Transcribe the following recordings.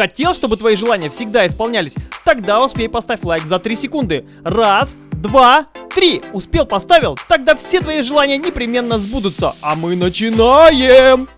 Хотел, чтобы твои желания всегда исполнялись? Тогда успей поставь лайк за 3 секунды. Раз, два, три. Успел, поставил? Тогда все твои желания непременно сбудутся. А мы начинаем!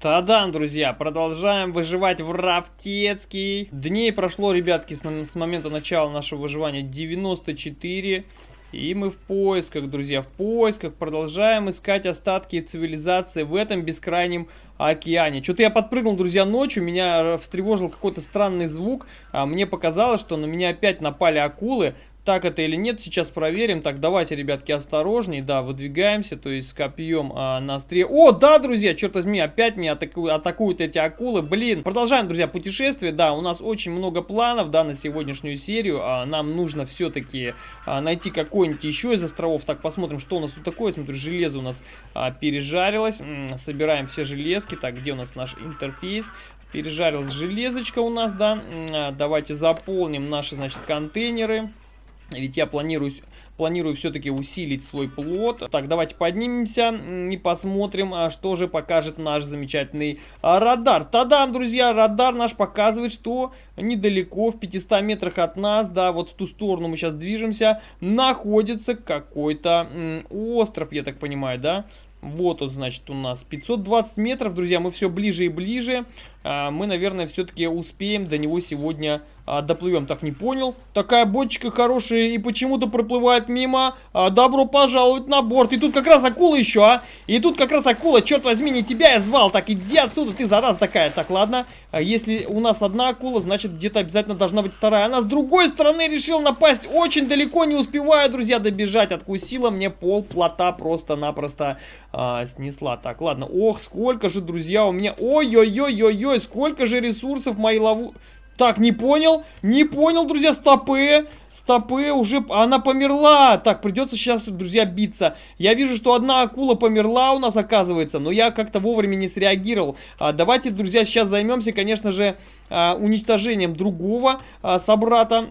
Та-дам, друзья, продолжаем выживать в Рафтецкий. Дней прошло, ребятки, с, с момента начала нашего выживания 94. И мы в поисках, друзья, в поисках. Продолжаем искать остатки цивилизации в этом бескрайнем океане. Что-то я подпрыгнул, друзья, ночью. Меня встревожил какой-то странный звук. А мне показалось, что на меня опять напали акулы так это или нет, сейчас проверим. Так, давайте, ребятки, осторожней. Да, выдвигаемся, то есть с копьем а, на острие. О, да, друзья, черт возьми, опять меня атаку... атакуют эти акулы. Блин, продолжаем, друзья, путешествие. Да, у нас очень много планов, да, на сегодняшнюю серию. А, нам нужно все-таки а, найти какой-нибудь еще из островов. Так, посмотрим, что у нас тут такое. Смотрю, железо у нас а, пережарилось. М -м, собираем все железки. Так, где у нас наш интерфейс? Пережарилась железочка у нас, да. А, давайте заполним наши, значит, контейнеры. Ведь я планирую, планирую все-таки усилить свой плод. Так, давайте поднимемся и посмотрим, а, что же покажет наш замечательный а, радар. Тадам, друзья, радар наш показывает, что недалеко, в 500 метрах от нас, да, вот в ту сторону мы сейчас движемся, находится какой-то остров, я так понимаю, да? Вот он, значит, у нас 520 метров, друзья, мы все ближе и ближе. А, мы, наверное, все-таки успеем до него сегодня а, доплывем. Так, не понял. Такая бочка хорошая и почему-то проплывает мимо. А, добро пожаловать на борт. И тут как раз акула еще, а. И тут как раз акула, черт возьми, не тебя я звал. Так, иди отсюда, ты зараз такая. Так, ладно. А если у нас одна акула, значит, где-то обязательно должна быть вторая. Она с другой стороны решила напасть. Очень далеко не успеваю, друзья, добежать. Откусила мне пол плота просто-напросто а, снесла. Так, ладно. Ох, сколько же, друзья, у меня... Ой-ой-ой-ой-ой, сколько же ресурсов мои лову... Так, не понял, не понял, друзья, стопы, стопы, уже, она померла. Так, придется сейчас, друзья, биться. Я вижу, что одна акула померла у нас, оказывается, но я как-то вовремя не среагировал. А, давайте, друзья, сейчас займемся, конечно же, а, уничтожением другого а, собрата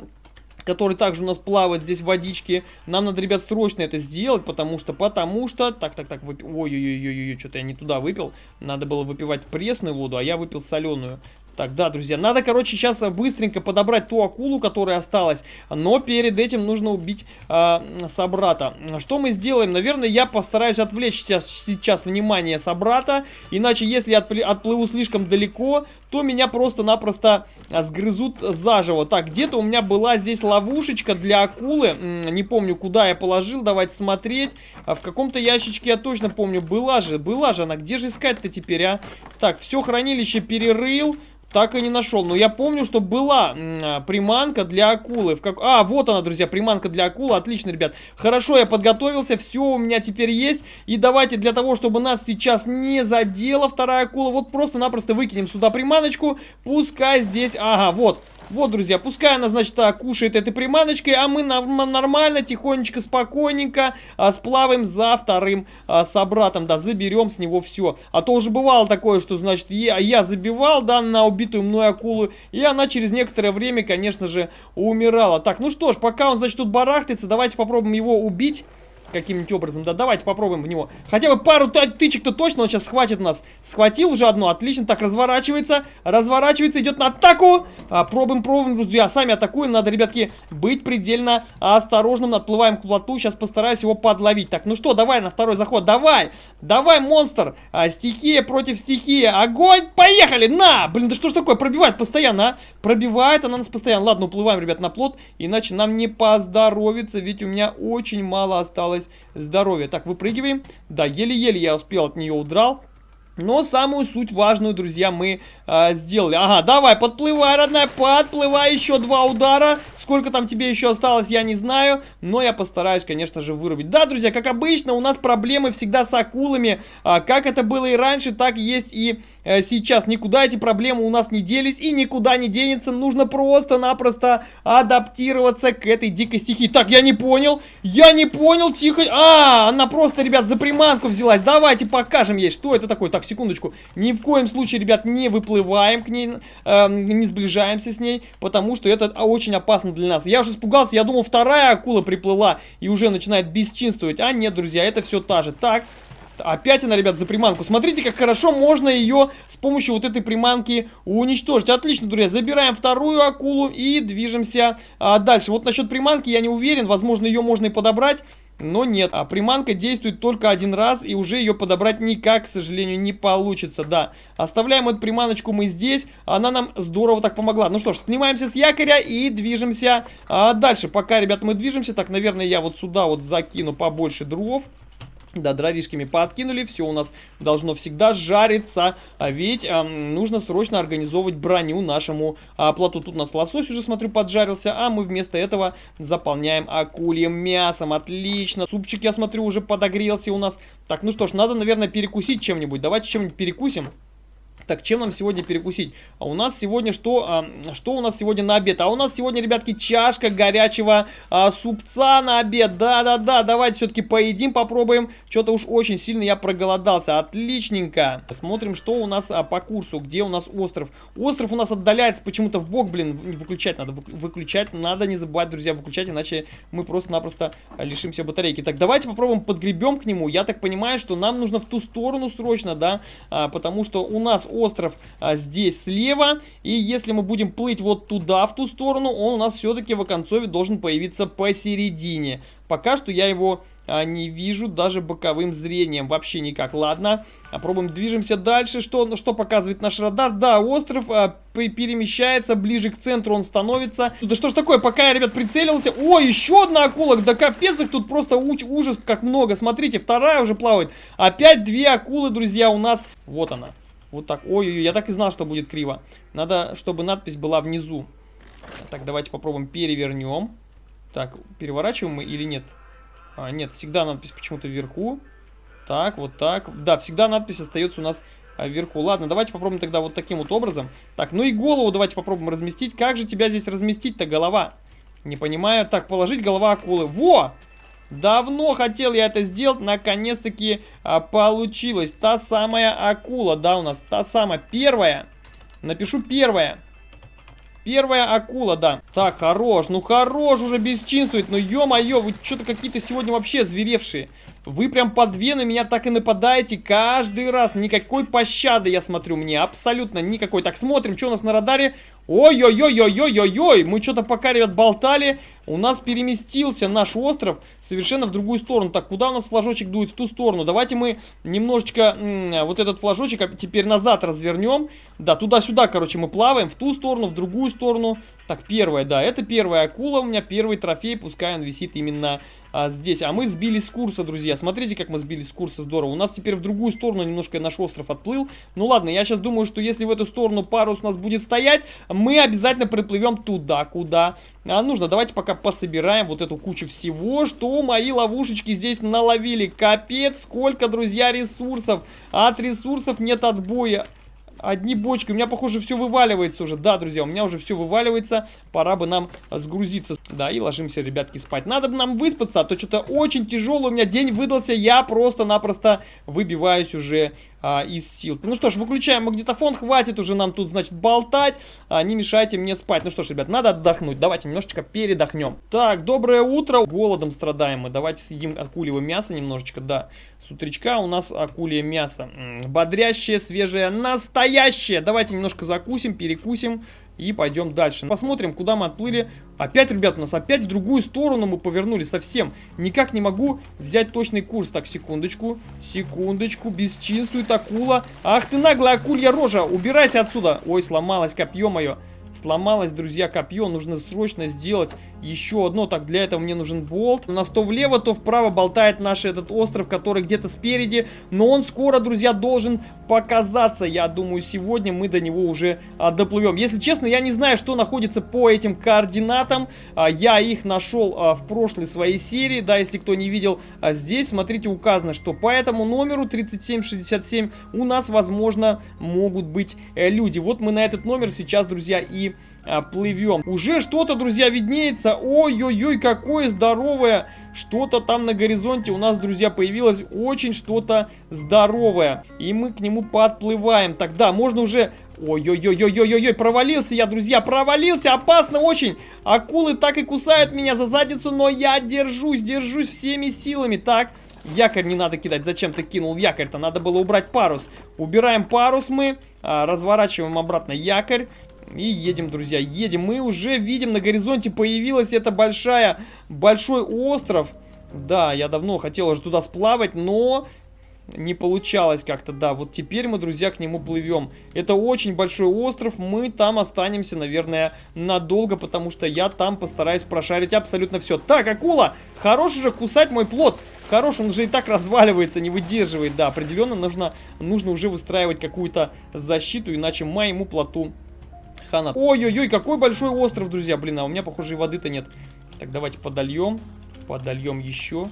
который также у нас плавает здесь в водичке. Нам надо, ребят, срочно это сделать, потому что, потому что... Так, так, так, выпи... ой-ой-ой-ой, что-то я не туда выпил. Надо было выпивать пресную воду, а я выпил соленую. Так, да, друзья, надо, короче, сейчас быстренько подобрать ту акулу, которая осталась. Но перед этим нужно убить э, собрата. Что мы сделаем? Наверное, я постараюсь отвлечь сейчас, сейчас внимание собрата. Иначе, если я отплыву слишком далеко, то меня просто-напросто сгрызут заживо. Так, где-то у меня была здесь ловушечка для акулы. Не помню, куда я положил. Давайте смотреть. А в каком-то ящичке я точно помню. Была же, была же она. Где же искать-то теперь, а? Так, все хранилище перерыл. Так и не нашел. Но я помню, что была а, приманка для акулы. В как... А, вот она, друзья, приманка для акулы. Отлично, ребят. Хорошо, я подготовился. Все у меня теперь есть. И давайте для того, чтобы нас сейчас не задела вторая акула, вот просто-напросто выкинем сюда приманочку. Пускай здесь... Ага, вот. Вот, друзья, пускай она, значит, кушает этой приманочкой, а мы нормально, тихонечко, спокойненько а, сплаваем за вторым а, собратом, да, заберем с него все. А то уже бывало такое, что, значит, я, я забивал, да, на убитую мной акулу, и она через некоторое время, конечно же, умирала. Так, ну что ж, пока он, значит, тут барахтается, давайте попробуем его убить каким-нибудь образом. Да, давайте попробуем в него. Хотя бы пару тычек-то точно он сейчас схватит нас. Схватил уже одну, отлично. Так, разворачивается, разворачивается, идет на атаку. А, пробуем, пробуем, друзья. Сами атакуем. Надо, ребятки, быть предельно осторожным. Отплываем к плоту. Сейчас постараюсь его подловить. Так, ну что, давай на второй заход. Давай, давай, монстр. А, стихия против стихии. Огонь, поехали, на! Блин, да что ж такое, пробивает постоянно, а? Пробивает она нас постоянно. Ладно, уплываем, ребят, на плот. Иначе нам не поздоровится, ведь у меня очень мало осталось осталось здоровье. Так, выпрыгиваем. Да, еле-еле я успел от нее удрал. Но самую суть важную, друзья, мы э, сделали. Ага, давай, подплывай, родная, подплывай, еще два удара. Сколько там тебе еще осталось, я не знаю. Но я постараюсь, конечно же, вырубить. Да, друзья, как обычно, у нас проблемы всегда с акулами. А, как это было и раньше, так есть и э, сейчас. Никуда эти проблемы у нас не делись и никуда не денется. Нужно просто-напросто адаптироваться к этой дикой стихии. Так, я не понял, я не понял, тихо. А, она просто, ребят, за приманку взялась. Давайте покажем ей, что это такое. Так, секундочку. Ни в коем случае, ребят, не выплываем к ней, э, не сближаемся с ней, потому что это очень опасно для нас. Я уже испугался, я думал, вторая акула приплыла и уже начинает бесчинствовать. А нет, друзья, это все та же. Так, Опять она, ребят, за приманку. Смотрите, как хорошо можно ее с помощью вот этой приманки уничтожить. Отлично, друзья. Забираем вторую акулу и движемся а, дальше. Вот насчет приманки я не уверен. Возможно, ее можно и подобрать. Но нет, а приманка действует только один раз, и уже ее подобрать никак, к сожалению, не получится, да. Оставляем эту приманочку мы здесь, она нам здорово так помогла. Ну что ж, снимаемся с якоря и движемся а, дальше. Пока, ребят, мы движемся, так, наверное, я вот сюда вот закину побольше дров. Да, дровишками подкинули, все у нас должно всегда жариться, а ведь а, нужно срочно организовывать броню нашему а, плоту. Тут у нас лосось уже, смотрю, поджарился, а мы вместо этого заполняем акульем мясом. Отлично, супчик, я смотрю, уже подогрелся у нас. Так, ну что ж, надо, наверное, перекусить чем-нибудь. Давайте чем-нибудь перекусим. Так, чем нам сегодня перекусить? А у нас сегодня что? А, что у нас сегодня на обед? А у нас сегодня, ребятки, чашка горячего а, супца на обед. Да-да-да, давайте все-таки поедим, попробуем. Что-то уж очень сильно я проголодался. Отличненько. Смотрим, что у нас а, по курсу. Где у нас остров? Остров у нас отдаляется почему-то в бок, блин. Выключать надо. Выключать надо, не забывать, друзья, выключать, иначе мы просто-напросто лишимся батарейки. Так, давайте попробуем подгребем к нему. Я так понимаю, что нам нужно в ту сторону срочно, да, а, потому что у нас остров а, здесь слева. И если мы будем плыть вот туда, в ту сторону, он у нас все-таки в оконцове должен появиться посередине. Пока что я его а, не вижу даже боковым зрением. Вообще никак. Ладно, попробуем, движемся дальше. Что, что показывает наш радар? Да, остров а, перемещается, ближе к центру он становится. Да что ж такое, пока я, ребят, прицелился. О, еще одна акула. Да капец их тут просто уч ужас как много. Смотрите, вторая уже плавает. Опять две акулы, друзья, у нас. Вот она. Вот так. Ой-ой-ой, я так и знал, что будет криво. Надо, чтобы надпись была внизу. Так, давайте попробуем перевернем. Так, переворачиваем мы или нет? А, нет, всегда надпись почему-то вверху. Так, вот так. Да, всегда надпись остается у нас а, вверху. Ладно, давайте попробуем тогда вот таким вот образом. Так, ну и голову давайте попробуем разместить. Как же тебя здесь разместить-то, голова? Не понимаю. Так, положить голова акулы. Во! Давно хотел я это сделать, наконец-таки а, получилось. Та самая акула, да, у нас та самая первая. Напишу первая. Первая акула, да. Так, хорош, ну хорош уже бесчинствует. Ну ё-моё, вы что-то какие-то сегодня вообще зверевшие. Вы прям под две на меня так и нападаете каждый раз. Никакой пощады, я смотрю, мне абсолютно никакой. Так, смотрим, что у нас на радаре. Ой-ой-ой-ой-ой-ой-ой. Мы что-то пока, ребят, болтали. У нас переместился наш остров совершенно в другую сторону. Так, куда у нас флажочек дует? В ту сторону. Давайте мы немножечко вот этот флажочек теперь назад развернем. Да, туда-сюда, короче, мы плаваем. В ту сторону, в другую сторону. Так, первая, да, это первая акула у меня, первый трофей, пускай он висит именно а, здесь. А мы сбились с курса, друзья. Смотрите, как мы сбились с курса, здорово. У нас теперь в другую сторону немножко наш остров отплыл. Ну ладно, я сейчас думаю, что если в эту сторону парус у нас будет стоять, мы обязательно приплывем туда, куда а, нужно. Давайте пока пособираем вот эту кучу всего, что мои ловушечки здесь наловили. Капец, сколько, друзья, ресурсов. От ресурсов нет отбоя. Одни бочки. У меня, похоже, все вываливается уже. Да, друзья, у меня уже все вываливается. Пора бы нам сгрузиться. Да, и ложимся, ребятки, спать. Надо бы нам выспаться, а то что-то очень тяжелый у меня день выдался. Я просто-напросто выбиваюсь уже а, из сил. Ну что ж, выключаем магнитофон, хватит уже нам тут, значит, болтать, а, не мешайте мне спать. Ну что ж, ребят, надо отдохнуть, давайте немножечко передохнем. Так, доброе утро, голодом страдаем мы, давайте съедим акулевое мясо немножечко, да. С утречка у нас акулье мясо, М -м, бодрящее, свежее, настоящее. Давайте немножко закусим, перекусим. И пойдем дальше. Посмотрим, куда мы отплыли. Опять, ребят, у нас опять в другую сторону мы повернули совсем. Никак не могу взять точный курс. Так, секундочку. Секундочку. Бесчинствует акула. Ах ты наглая акулья рожа. Убирайся отсюда. Ой, сломалось копье мое. Сломалось, друзья, копье. Нужно срочно сделать еще одно. Так, для этого мне нужен болт. У нас то влево, то вправо болтает наш этот остров, который где-то спереди. Но он скоро, друзья, должен показаться. Я думаю, сегодня мы до него уже а, доплывем. Если честно, я не знаю, что находится по этим координатам. А, я их нашел а, в прошлой своей серии. Да, если кто не видел, а здесь, смотрите, указано, что по этому номеру 3767 у нас, возможно, могут быть э, люди. Вот мы на этот номер сейчас, друзья, и а, плывем. Уже что-то, друзья, виднеется. Ой-ой-ой, какое здоровое. Что-то там на горизонте у нас, друзья, появилось очень что-то здоровое. И мы к нему подплываем. Тогда можно уже... Ой-ой-ой-ой-ой-ой, провалился я, друзья, провалился, опасно очень. Акулы так и кусают меня за задницу, но я держусь, держусь всеми силами. Так, Якорь не надо кидать. Зачем ты кинул якорь-то? Надо было убрать парус. Убираем парус мы. А, разворачиваем обратно якорь. И едем, друзья, едем. Мы уже видим, на горизонте появилась эта большая, большой остров. Да, я давно хотел уже туда сплавать, но не получалось как-то, да. Вот теперь мы, друзья, к нему плывем. Это очень большой остров, мы там останемся, наверное, надолго, потому что я там постараюсь прошарить абсолютно все. Так, акула, хорош же кусать мой плод. Хорош, он же и так разваливается, не выдерживает, да. Определенно нужно, нужно уже выстраивать какую-то защиту, иначе моему плоту хана. Ой-ой-ой, какой большой остров, друзья. Блин, а у меня, похоже, и воды-то нет. Так, давайте подольем. Подольем еще.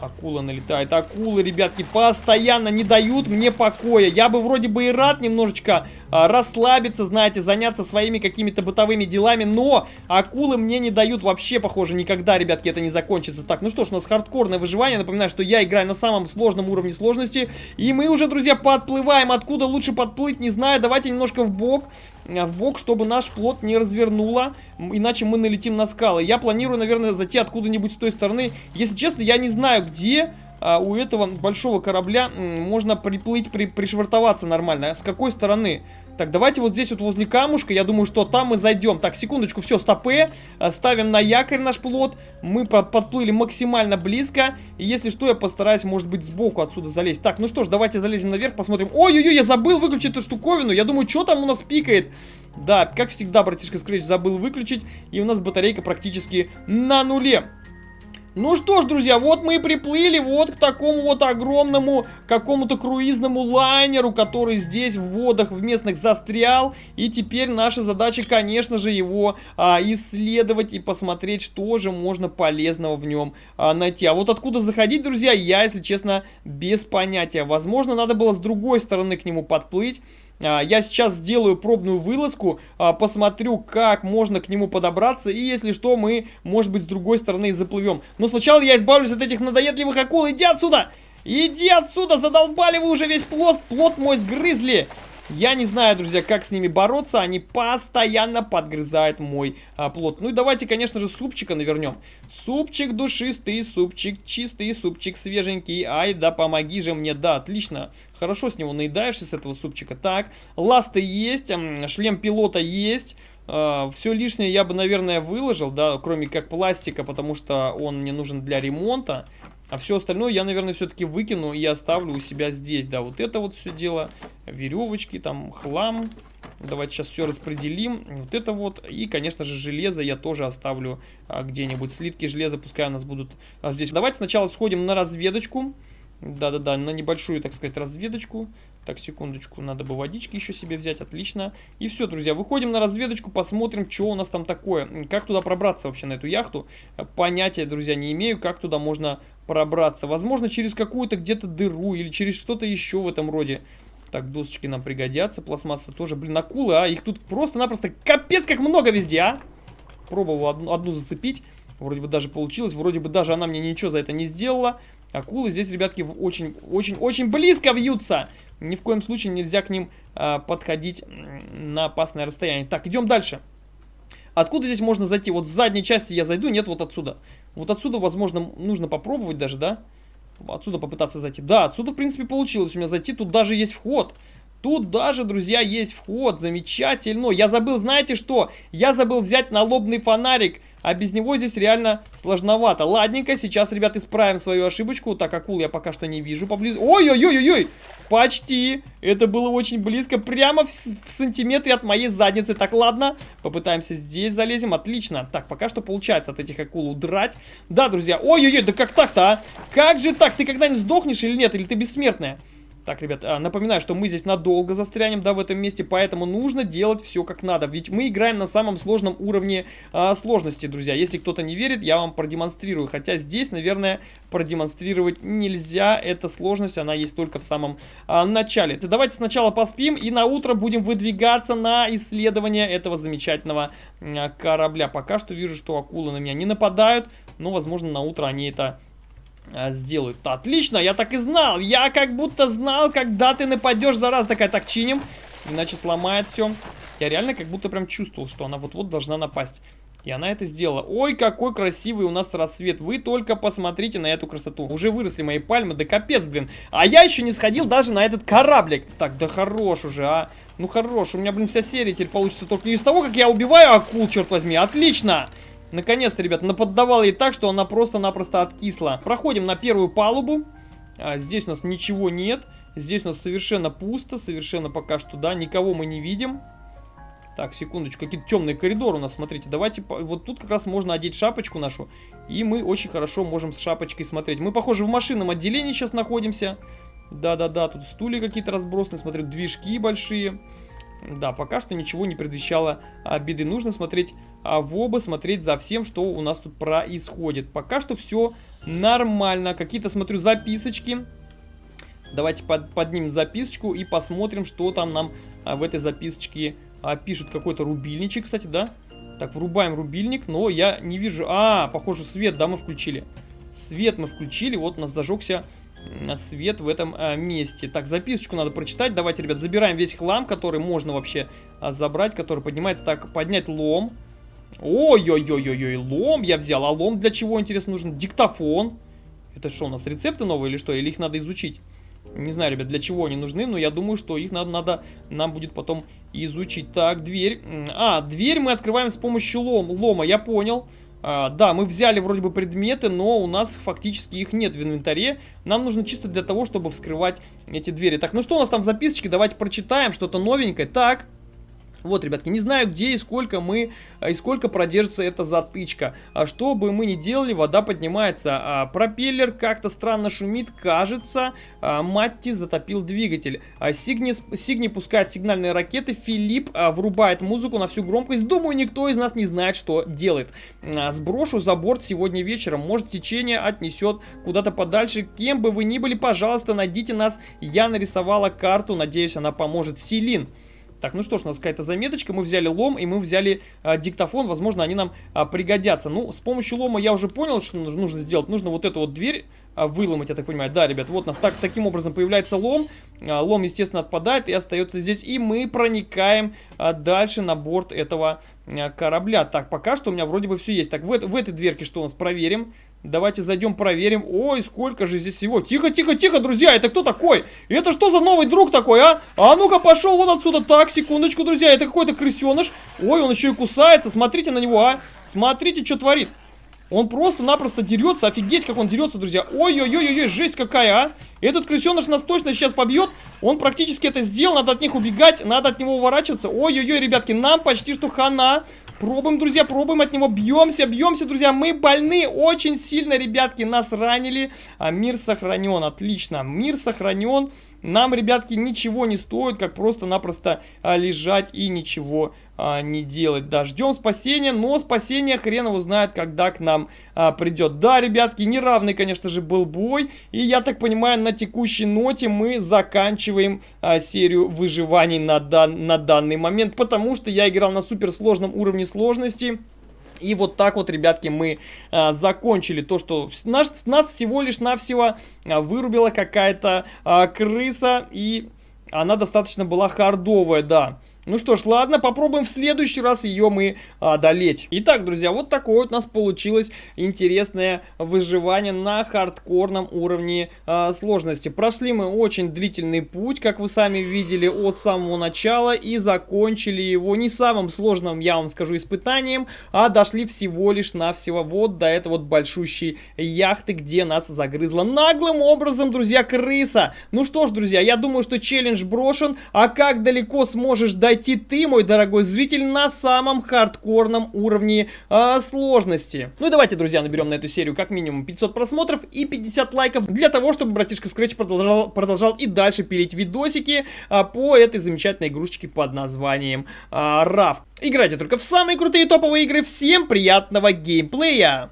Акула налетает. Акулы, ребятки, постоянно не дают мне покоя. Я бы вроде бы и рад немножечко а, расслабиться, знаете, заняться своими какими-то бытовыми делами, но акулы мне не дают вообще, похоже, никогда, ребятки, это не закончится. Так, ну что ж, у нас хардкорное выживание. Напоминаю, что я играю на самом сложном уровне сложности. И мы уже, друзья, подплываем. Откуда лучше подплыть, не знаю. Давайте немножко в бок в бок, чтобы наш плот не развернуло, иначе мы налетим на скалы. Я планирую, наверное, зайти откуда-нибудь с той стороны. Если честно, я не знаю, где а, у этого большого корабля можно приплыть, при, пришвартоваться нормально. С какой стороны? Так, давайте вот здесь вот возле камушка, я думаю, что там мы зайдем. Так, секундочку, все, стопы. А, ставим на якорь наш плот. Мы под, подплыли максимально близко. И если что, я постараюсь, может быть, сбоку отсюда залезть. Так, ну что ж, давайте залезем наверх, посмотрим. Ой-ой-ой, я забыл выключить эту штуковину. Я думаю, что там у нас пикает. Да, как всегда, братишка Scratch забыл выключить. И у нас батарейка практически на нуле. Ну что ж, друзья, вот мы и приплыли вот к такому вот огромному какому-то круизному лайнеру, который здесь в водах в местных застрял. И теперь наша задача, конечно же, его а, исследовать и посмотреть, что же можно полезного в нем а, найти. А вот откуда заходить, друзья, я, если честно, без понятия. Возможно, надо было с другой стороны к нему подплыть. А, я сейчас сделаю пробную вылазку, а, посмотрю, как можно к нему подобраться, и если что, мы, может быть, с другой стороны заплывем. Но сначала я избавлюсь от этих надоедливых акул. Иди отсюда! Иди отсюда! Задолбали вы уже весь плод, плод мой сгрызли! Я не знаю, друзья, как с ними бороться. Они постоянно подгрызают мой а, плод. Ну и давайте, конечно же, супчика навернем. Супчик душистый, супчик чистый, супчик свеженький. Ай, да помоги же мне. Да, отлично. Хорошо с него наедаешься, с этого супчика. Так, ласты есть, шлем пилота есть. Uh, все лишнее я бы, наверное, выложил, да, кроме как пластика, потому что он мне нужен для ремонта. А все остальное я, наверное, все-таки выкину и оставлю у себя здесь. Да, вот это вот все дело. Веревочки, там, хлам. Давайте сейчас все распределим. Вот это вот. И, конечно же, железо я тоже оставлю а, где-нибудь. Слитки железа пускай у нас будут а, здесь. Давайте сначала сходим на разведочку. Да-да-да, на небольшую, так сказать, разведочку. Так, секундочку, надо бы водички еще себе взять, отлично. И все, друзья, выходим на разведочку, посмотрим, что у нас там такое. Как туда пробраться вообще на эту яхту. Понятия, друзья, не имею, как туда можно пробраться. Возможно, через какую-то где-то дыру или через что-то еще в этом роде. Так, досочки нам пригодятся, пластмасса тоже. Блин, акулы, а? Их тут просто-напросто капец как много везде, а? Пробовал одну, одну зацепить. Вроде бы даже получилось. Вроде бы даже она мне ничего за это не сделала. Акулы здесь, ребятки, очень-очень-очень близко вьются. Ни в коем случае нельзя к ним э, подходить на опасное расстояние. Так, идем дальше. Откуда здесь можно зайти? Вот с задней части я зайду, нет, вот отсюда. Вот отсюда, возможно, нужно попробовать даже, да? Отсюда попытаться зайти. Да, отсюда, в принципе, получилось у меня зайти. Тут даже есть вход. Тут даже, друзья, есть вход. Замечательно. Я забыл, знаете что? Я забыл взять налобный фонарик. А без него здесь реально сложновато. Ладненько, сейчас, ребят, исправим свою ошибочку. Так, акул я пока что не вижу поблизости. Ой-ой-ой-ой-ой! Почти. Это было очень близко. Прямо в, в сантиметре от моей задницы. Так, ладно. Попытаемся здесь залезем. Отлично. Так, пока что получается от этих акул удрать. Да, друзья. Ой-ой-ой, да как так-то, а? Как же так? Ты когда-нибудь сдохнешь или нет? Или ты бессмертная? Так, ребят, а, напоминаю, что мы здесь надолго застрянем, да, в этом месте, поэтому нужно делать все как надо. Ведь мы играем на самом сложном уровне а, сложности, друзья. Если кто-то не верит, я вам продемонстрирую. Хотя здесь, наверное, продемонстрировать нельзя. Эта сложность, она есть только в самом а, начале. Давайте сначала поспим и на утро будем выдвигаться на исследование этого замечательного а, корабля. Пока что вижу, что акулы на меня не нападают, но, возможно, на утро они это сделают. Отлично, я так и знал. Я как будто знал, когда ты нападешь. Зараз такая, так чиним. Иначе сломает все. Я реально как будто прям чувствовал, что она вот-вот должна напасть. И она это сделала. Ой, какой красивый у нас рассвет. Вы только посмотрите на эту красоту. Уже выросли мои пальмы, да капец, блин. А я еще не сходил даже на этот кораблик. Так, да хорош уже, а. Ну хорош, у меня, блин, вся серия теперь получится только из того, как я убиваю акул, черт возьми. Отлично. Наконец-то, ребят, наподдавал ей так, что она просто-напросто откисла. Проходим на первую палубу. А, здесь у нас ничего нет. Здесь у нас совершенно пусто, совершенно пока что, да, никого мы не видим. Так, секундочку, какие-то темные коридоры у нас, смотрите. Давайте, вот тут как раз можно одеть шапочку нашу. И мы очень хорошо можем с шапочкой смотреть. Мы, похоже, в машинном отделении сейчас находимся. Да-да-да, тут стулья какие-то разбросаны, смотрю, движки большие. Да, пока что ничего не предвещало а, беды. Нужно смотреть в оба, смотреть за всем, что у нас тут происходит. Пока что все нормально. Какие-то, смотрю, записочки. Давайте под, поднимем записочку и посмотрим, что там нам а, в этой записочке а, пишут. Какой-то рубильничек, кстати, да? Так, врубаем рубильник, но я не вижу... А, похоже, свет, да, мы включили. Свет мы включили, вот у нас зажегся свет в этом а, месте. Так, записочку надо прочитать. Давайте, ребят, забираем весь хлам, который можно вообще а, забрать, который поднимается. Так, поднять лом. Ой-ой-ой-ой-ой, лом я взял. А лом для чего, интересно, нужен? Диктофон. Это что у нас, рецепты новые или что? Или их надо изучить? Не знаю, ребят, для чего они нужны, но я думаю, что их надо, надо нам будет потом изучить. Так, дверь. А, дверь мы открываем с помощью лом, лома, я понял. А, да, мы взяли вроде бы предметы, но у нас фактически их нет в инвентаре. Нам нужно чисто для того, чтобы вскрывать эти двери. Так, ну что у нас там в записочке? Давайте прочитаем что-то новенькое. Так, вот, ребятки, не знаю, где и сколько мы, а, и сколько продержится эта затычка. А что бы мы ни делали, вода поднимается. А, пропеллер как-то странно шумит, кажется. А, Матти затопил двигатель. А, Сигни, Сигни пускает сигнальные ракеты. Филипп а, врубает музыку на всю громкость. Думаю, никто из нас не знает, что делает. А, сброшу за борт сегодня вечером. Может, течение отнесет куда-то подальше. Кем бы вы ни были, пожалуйста, найдите нас. Я нарисовала карту. Надеюсь, она поможет. Селин. Так, ну что ж, у нас какая-то заметочка. Мы взяли лом и мы взяли а, диктофон. Возможно, они нам а, пригодятся. Ну, с помощью лома я уже понял, что нужно сделать. Нужно вот эту вот дверь а, выломать, я так понимаю. Да, ребят, вот у нас так, таким образом появляется лом. А, лом, естественно, отпадает и остается здесь. И мы проникаем а, дальше на борт этого а, корабля. Так, пока что у меня вроде бы все есть. Так, в, в этой дверке что у нас? Проверим. Давайте зайдем, проверим. Ой, сколько же здесь всего. Тихо, тихо, тихо, друзья, это кто такой? Это что за новый друг такой, а? А ну-ка, пошел вон отсюда. Так, секундочку, друзья, это какой-то крысеныш. Ой, он еще и кусается. Смотрите на него, а. Смотрите, что творит. Он просто-напросто дерется. Офигеть, как он дерется, друзья. Ой-ой-ой-ой, жесть какая, а. Этот крысеныш нас точно сейчас побьет. Он практически это сделал. Надо от них убегать, надо от него уворачиваться. Ой-ой-ой, ребятки, нам почти что хана. Пробуем, друзья, пробуем от него. Бьемся, бьемся, друзья. Мы больны очень сильно, ребятки. Нас ранили. А мир сохранен. Отлично. Мир сохранен. Нам, ребятки, ничего не стоит, как просто-напросто а, лежать и ничего а, не делать. Да, ждем спасения, но спасение хрен его знает, когда к нам а, придет. Да, ребятки, неравный, конечно же, был бой. И я так понимаю, на текущей ноте мы заканчиваем а, серию выживаний на, дан на данный момент, потому что я играл на суперсложном уровне сложности. И вот так вот, ребятки, мы а, закончили то, что нас, нас всего лишь навсего а, вырубила какая-то а, крыса. И она достаточно была хардовая, да. Ну что ж, ладно, попробуем в следующий раз ее мы одолеть. Итак, друзья, вот такое вот у нас получилось интересное выживание на хардкорном уровне э, сложности. Прошли мы очень длительный путь, как вы сами видели, от самого начала и закончили его не самым сложным, я вам скажу, испытанием, а дошли всего лишь навсего вот до этой вот большущей яхты, где нас загрызла наглым образом, друзья, крыса. Ну что ж, друзья, я думаю, что челлендж брошен, а как далеко сможешь дойти найти ты, мой дорогой зритель, на самом хардкорном уровне а, сложности. Ну и давайте, друзья, наберем на эту серию как минимум 500 просмотров и 50 лайков для того, чтобы братишка Scratch продолжал, продолжал и дальше пилить видосики а, по этой замечательной игрушечке под названием Raft. Играйте только в самые крутые топовые игры. Всем приятного геймплея!